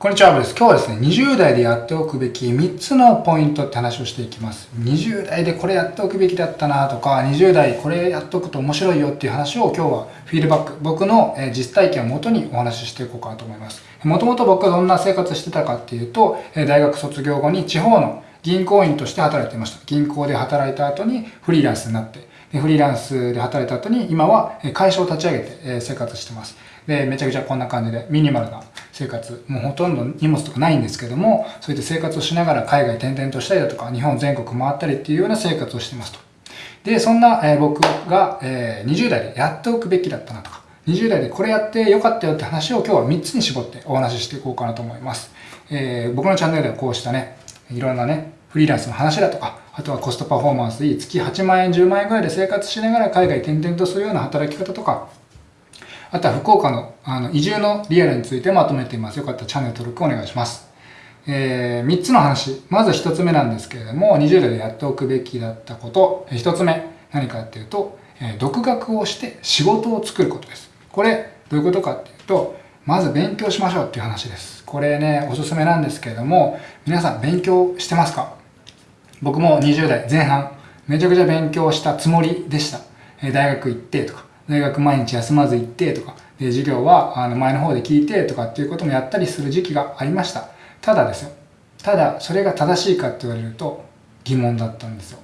こんにちは、アブです。今日はですね、20代でやっておくべき3つのポイントって話をしていきます。20代でこれやっておくべきだったなとか、20代これやっておくと面白いよっていう話を今日はフィードバック、僕の実体験をもとにお話ししていこうかなと思います。もともと僕はどんな生活してたかっていうと、大学卒業後に地方の銀行員として働いていました。銀行で働いた後にフリーランスになって、でフリーランスで働いた後に今は会社を立ち上げて生活してます。で、めちゃくちゃこんな感じでミニマルな生活、もうほとんど荷物とかないんですけども、そういった生活をしながら海外転々としたりだとか、日本全国回ったりっていうような生活をしてますと。で、そんな、え僕が、え20代でやっておくべきだったなとか、20代でこれやってよかったよって話を今日は3つに絞ってお話ししていこうかなと思います。えー、僕のチャンネルではこうしたね、いろんなね、フリーランスの話だとか、あとはコストパフォーマンスでいい月8万円、10万円ぐらいで生活しながら海外転々とするような働き方とか、あとは福岡のあの移住のリアルについてまとめています。よかったらチャンネル登録お願いします。えー、3つの話。まず1つ目なんですけれども、20代でやっておくべきだったこと。1つ目、何かっていうと、えー、独学をして仕事を作ることです。これ、どういうことかっていうと、まず勉強しましょうっていう話です。これね、おすすめなんですけれども、皆さん勉強してますか？僕も20代前半、めちゃくちゃ勉強したつもりでした。え大学行ってとか、大学毎日休まず行ってとか、で、授業はあの前の方で聞いてとかっていうこともやったりする時期がありました。ただですよ。ただ、それが正しいかって言われると疑問だったんですよ。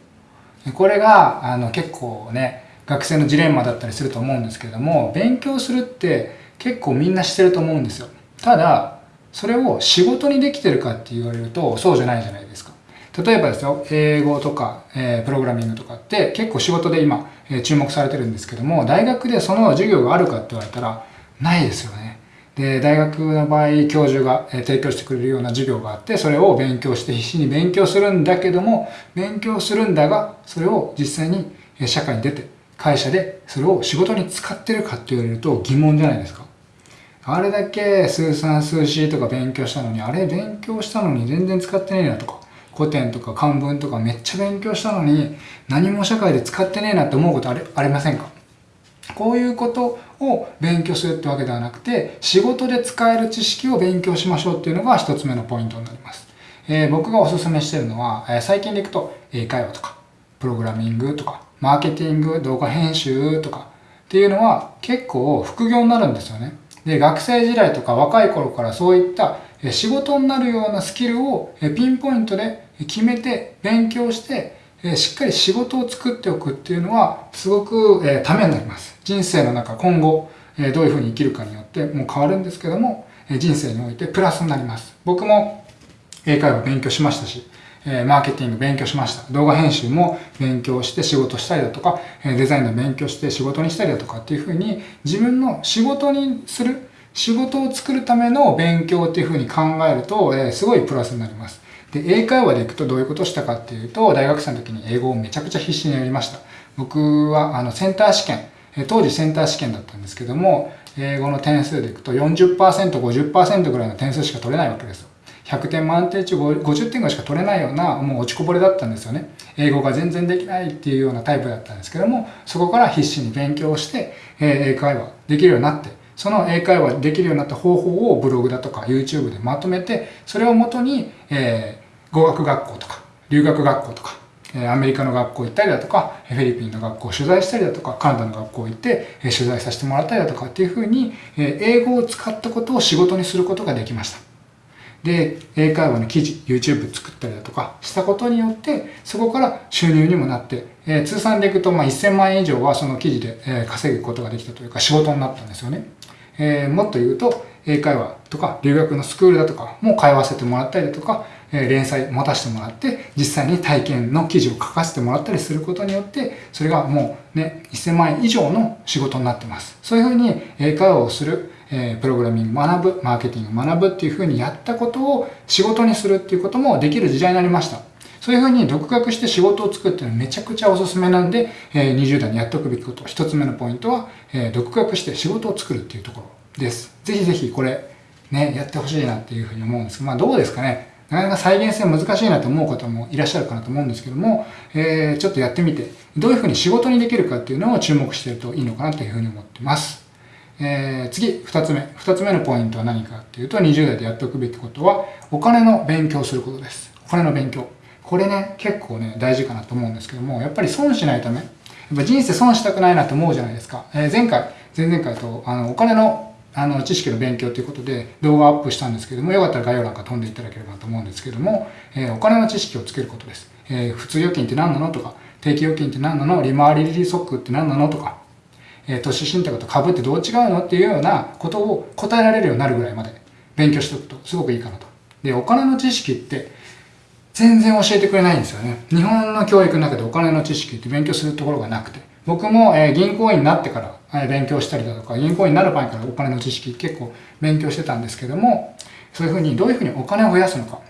これが、あの、結構ね、学生のジレンマだったりすると思うんですけれども、勉強するって結構みんなしてると思うんですよ。ただ、それを仕事にできてるかって言われるとそうじゃないじゃないですか。例えばですよ、英語とか、えー、プログラミングとかって結構仕事で今、えー、注目されてるんですけども、大学でその授業があるかって言われたら、ないですよね。で、大学の場合、教授が、えー、提供してくれるような授業があって、それを勉強して必死に勉強するんだけども、勉強するんだが、それを実際に社会に出て、会社でそれを仕事に使ってるかって言われると疑問じゃないですか。あれだけ数三数四とか勉強したのに、あれ勉強したのに全然使ってねえなとか。古典とか漢文とかめっちゃ勉強したのに何も社会で使ってねえなって思うことありありませんか？こういうことを勉強するってわけではなくて仕事で使える知識を勉強しましょうっていうのが一つ目のポイントになります。えー、僕がおすすめしてるのは、えー、最近でいくと英会話とかプログラミングとかマーケティング動画編集とかっていうのは結構副業になるんですよね。で学生時代とか若い頃からそういった仕事になるようなスキルをピンポイントで決めて勉強してしっかり仕事を作っておくっていうのはすごくためになります。人生の中今後どういうふうに生きるかによってもう変わるんですけども人生においてプラスになります。僕も英会話勉強しましたしマーケティング勉強しました。動画編集も勉強して仕事したりだとか、デザインの勉強して仕事にしたりだとかっていうふうに自分の仕事にする、仕事を作るための勉強っていうふうに考えると、えすごいプラスになります。で、英会話で行くとどういうことをしたかっていうと、大学生の時に英語をめちゃくちゃ必死にやりました。僕は、あの、センター試験、当時センター試験だったんですけども、英語の点数でいくと40%、50%ぐらいの点数しか取れないわけですよ。100点満点中50点ぐらいしか取れないような、もう落ちこぼれだったんですよね。英語が全然できないっていうようなタイプだったんですけども、そこから必死に勉強して、英会話できるようになって、その英会話できるようになった方法をブログだとか YouTube でまとめて、それをもとに、え、語学学校とか、留学学校とか、アメリカの学校行ったりだとか、フィリピンの学校を取材したりだとか、カナダの学校行って取材させてもらったりだとかっていうふうに、英語を使ったことを仕事にすることができました。で、英会話の記事、YouTube 作ったりだとかしたことによって、そこから収入にもなって、えー、通算でいくと、まあ、1000万円以上はその記事で、えー、稼ぐことができたというか仕事になったんですよね。えー、もっと言うと、英会話とか留学のスクールだとかも通わせてもらったりだとか、連載持たせてもらって、実際に体験の記事を書かせてもらったりすることによって、それがもうね、1000万円以上の仕事になってます。そういうふうに英会話をする、えプログラミング学ぶ、マーケティング学ぶっていうふうにやったことを仕事にするっていうこともできる時代になりました。そういうふうに独学して仕事を作ってるのめちゃくちゃおすすめなんで、え20代にやっておくべきこと。一つ目のポイントは、え独学して仕事を作るっていうところ。です。ぜひぜひこれ、ね、やってほしいなっていうふうに思うんですけどまあどうですかね？なかなか再現性難しいなと思う方もいらっしゃるかなと思うんですけども、えー、ちょっとやってみて、どういうふうに仕事にできるかっていうのを注目してるといいのかなというふうに思ってます。えー、次、二つ目。二つ目のポイントは何かっていうと、20代でやっておくべきことは、お金の勉強することです。お金の勉強。これね、結構ね、大事かなと思うんですけども、やっぱり損しないため、やっぱ人生損したくないなと思うじゃないですか。えー、前回、前々回と、あの、お金のあの知識の勉強ということで動画をアップしたんですけども、よかったら概要欄から飛んでいただければと思うんですけども、えー、お金の知識をつけることです。えー、普通預金って何なのとか、定期預金って何なの利回り利息って何なのとか、えー、投資信託と株ってどう違うのっていうようなことを答えられるようになるぐらいまで勉強しておくとすごくいいかなと。で、お金の知識って全然教えてくれないんですよね。日本の教育の中でお金の知識って勉強するところがなくて。僕も、え銀行員になってから、え勉強したりだとか、銀行員になる前からお金の知識結構勉強してたんですけども、そういうふうにどういうふうにお金を増やすのか。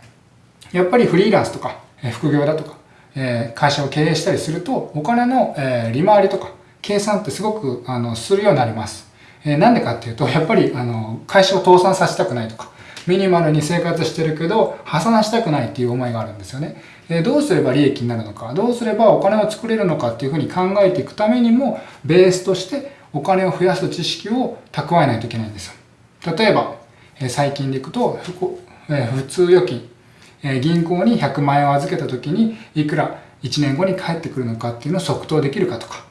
やっぱりフリーランスとか、え副業だとか、え会社を経営したりすると、お金の、え利回りとか、計算ってすごくあのするようになります。えなんでかっていうと、やっぱりあの会社を倒産させたくないとか、ミニマルに生活してるけど、破産したくないっていう思いがあるんですよね。えどうすれば利益になるのか、どうすればお金を作れるのかっていうふうに考えていくためにも、ベースとしてお金を増やす知識を蓄えないといけないんですよ。例えば、え最近でいくと、え普通預金、え銀行に100万円を預けた時に、いくら1年後に返ってくるのかっていうのを即答できるかとか、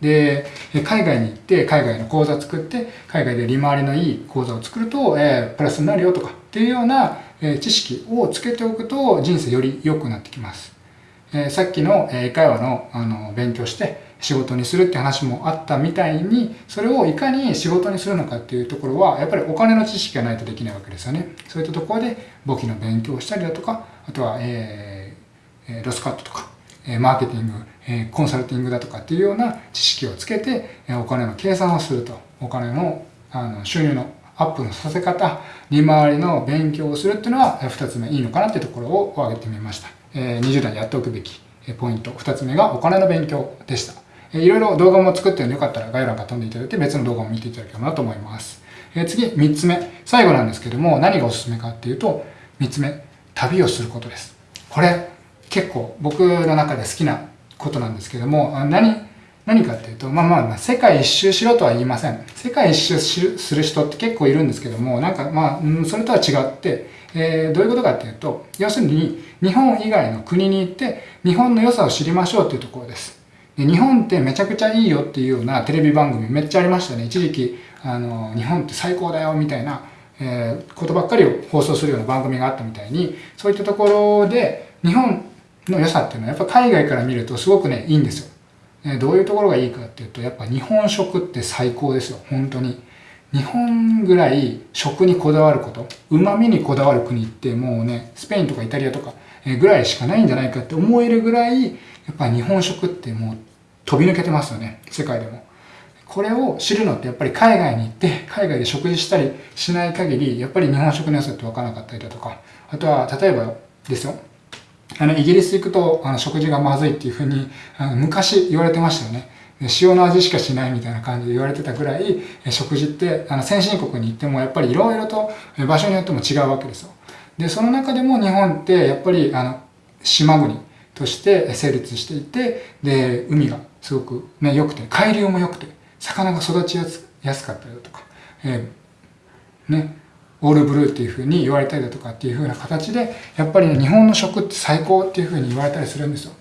で、海外に行って、海外の口座作って、海外で利回りのいい口座を作ると、えー、プラスになるよとかっていうような、え、知識をつけておくと人生より良くなってきます。え、さっきの英会話のあの勉強して仕事にするって話もあったみたいに、それをいかに仕事にするのかっていうところは、やっぱりお金の知識がないとできないわけですよね。そういったところで簿記の勉強をしたりだとか、あとは、えー、ロスカットとか、マーケティング、コンサルティングだとかっていうような知識をつけて、お金の計算をすると。お金のあの収入のアップのさせ方、利回りの勉強をするっていうのは2つ目いいのかなっていうところを挙げてみました。20代にやっておくべきポイント。2つ目がお金の勉強でした。いろいろ動画も作ってるんでよかったら概要欄から飛んでいただいて別の動画も見ていただければなと思います。次、3つ目。最後なんですけども何がおすすめかっていうと、3つ目、旅をすることです。これ、結構僕の中で好きなことなんですけども、何、何かっていうと、まあまあ、世界一周しろとは言いません。世界一周する人って結構いるんですけども、なんかまあ、うんそれとは違って、えー、どういうことかっていうと、要するに日本以外の国に行って日本の良さを知りましょうっていうところです。で日本ってめちゃくちゃいいよっていうようなテレビ番組めっちゃありましたね。一時期、あの、日本って最高だよみたいな、えー、ことばっかりを放送するような番組があったみたいに、そういったところで日本の良さっていうのはやっぱ海外から見るとすごくね、いいんですよ。えどういうところがいいかっていうと、やっぱ日本食って最高ですよ、本当に。日本ぐらい食にこだわること、旨味にこだわる国ってもうね、スペインとかイタリアとかぐらいしかないんじゃないかって思えるぐらい、やっぱ日本食ってもう飛び抜けてますよね、世界でも。これを知るのってやっぱり海外に行って海外で食事したりしない限りやっぱり日本食の良さって分からなかったりだとかあとは例えばですよあの、イギリス行くと、あの、食事がまずいっていうふうに、あの、昔言われてましたよね。塩の味しかしないみたいな感じで言われてたぐらい、食事って、あの、先進国に行ってもやっぱりいろいろと場所によっても違うわけですよ。で、その中でも日本ってやっぱり、あの、島国として成立していて、で、海がすごくね、良くて、海流も良くて、魚が育ちやすやすかったりだとか、えー、ね、オールブルーっていう風に言われたりだとかっていう風な形で、やっぱりね、日本の食って最高っていう風に言われたりするんですよ。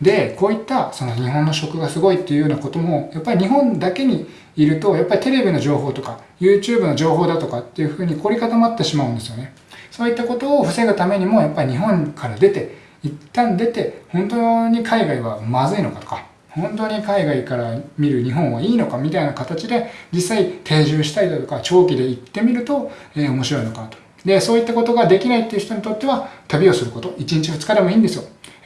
で、こういったその日本の食がすごいっていうようなことも、やっぱり日本だけにいると、やっぱりテレビの情報とか、YouTube の情報だとかっていう風に凝り固まってしまうんですよね。そういったことを防ぐためにも、やっぱり日本から出て、一旦出て、本当に海外はまずいのかとか、本当に海外から見る日本はいいのかみたいな形で実際定住したりだとか長期で行ってみると、えー、面白いのかと。で、そういったことができないっていう人にとっては旅をすること、1日2日でもいいんですよ。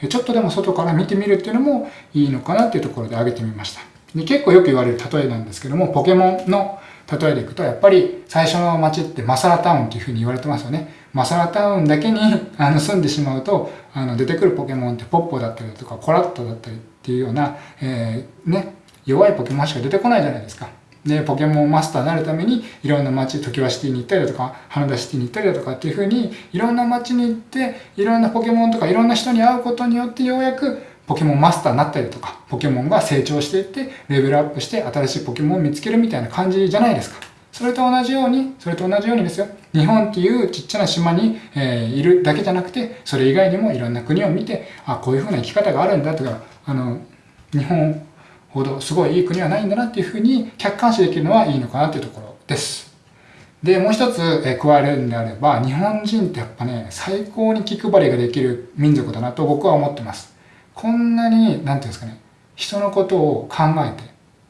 ちょっとでも外から見てみるっていうのもいいのかなっていうところで挙げてみました。で結構よく言われる例えなんですけども、ポケモンの例えでいくと、やっぱり最初の街ってマサラタウンっていうふうに言われてますよね。マサラタウンだけにあの住んでしまうと、あの出てくるポケモンってポッポだったりとかコラットだったりっていうような、えー、ね、弱いポケモンしか出てこないじゃないですか。で、ポケモンマスターになるために、いろんな街、時はシティに行ったりだとか、花田シティに行ったりだとかっていうふうに、いろんな街に行って、いろんなポケモンとかいろんな人に会うことによって、ようやくポケモンマスターになったりとか、ポケモンが成長していって、レベルアップして新しいポケモンを見つけるみたいな感じじゃないですか。それと同じように、それと同じようにですよ、日本っていうちっちゃな島に、えー、いるだけじゃなくて、それ以外にもいろんな国を見て、あ、こういう風な生き方があるんだとか、あの、日本ほどすごいいい国はないんだなっていう風に客観視できるのはいいのかなっていうところです。で、もう一つ、え加えるんであれば、日本人ってやっぱね、最高に気配りができる民族だなと僕は思ってます。こんなに、なんていうんですかね、人のことを考えて、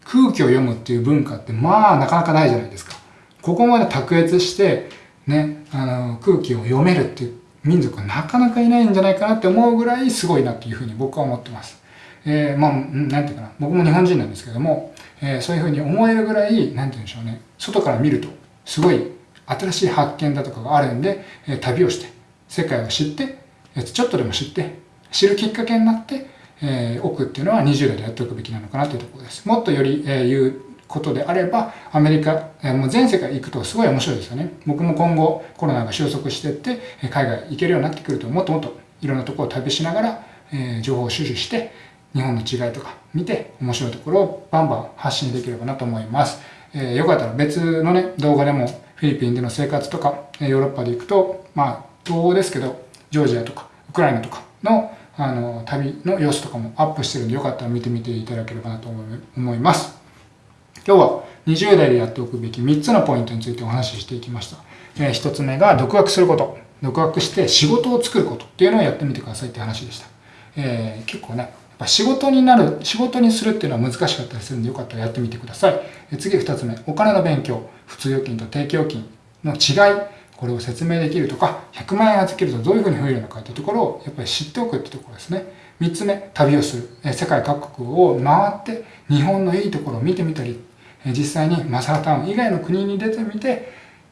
空気を読むっていう文化って、まあ、なかなかないじゃないですか。ここまで卓越して、ね、あの、空気を読めるっていう民族はなかなかいないんじゃないかなって思うぐらいすごいなっていうふうに僕は思ってます。えー、まあ、なんていうかな、僕も日本人なんですけども、えー、そういうふうに思えるぐらい、なんていうんでしょうね、外から見ると、すごい新しい発見だとかがあるんで、えー、旅をして、世界を知って、ちょっとでも知って、知るきっかけになって、えー、おくっていうのは20代でやっておくべきなのかなというところです。もっとより、えー、言うことであれば、アメリカ、えー、もう全世界行くとすごい面白いですよね。僕も今後コロナが収束していって、海外行けるようになってくると、もっともっといろんなところを旅しながら、えー、情報を収集して、日本の違いとか見て、面白いところをバンバン発信できればなと思います。えー、よかったら別のね、動画でもフィリピンでの生活とか、ヨーロッパで行くと、まあ、東欧ですけど、ジョージアとか、ウクライナとかの、あの、旅の様子とかもアップしてるんで、よかったら見てみていただければなと思います。今日は20代でやっておくべき3つのポイントについてお話ししていきました。えー、1つ目が独学すること。独学して仕事を作ることっていうのをやってみてくださいって話でした。えー、結構ね、ぱ仕事になる、仕事にするっていうのは難しかったりするんで、よかったらやってみてください。え次2つ目、お金の勉強。普通預金と定期預金の違い。これを説明できるとか、100万円預けるとどういうふうに増えるのかというところをやっぱり知っておくってところですね。3つ目、旅をする。世界各国を回って日本のいいところを見てみたり、実際にマサラタウン以外の国に出てみて、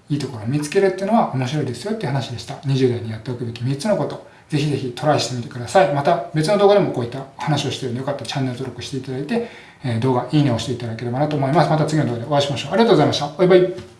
いいところを見つけるっていうのは面白いですよっていう話でした。20代にやっておくべき3つのこと。ぜひぜひトライしてみてください。また別の動画でもこういった話をしているのでよかったらチャンネル登録していただいて、動画いいねを押していただければなと思います。また次の動画でお会いしましょう。ありがとうございました。バイバイ。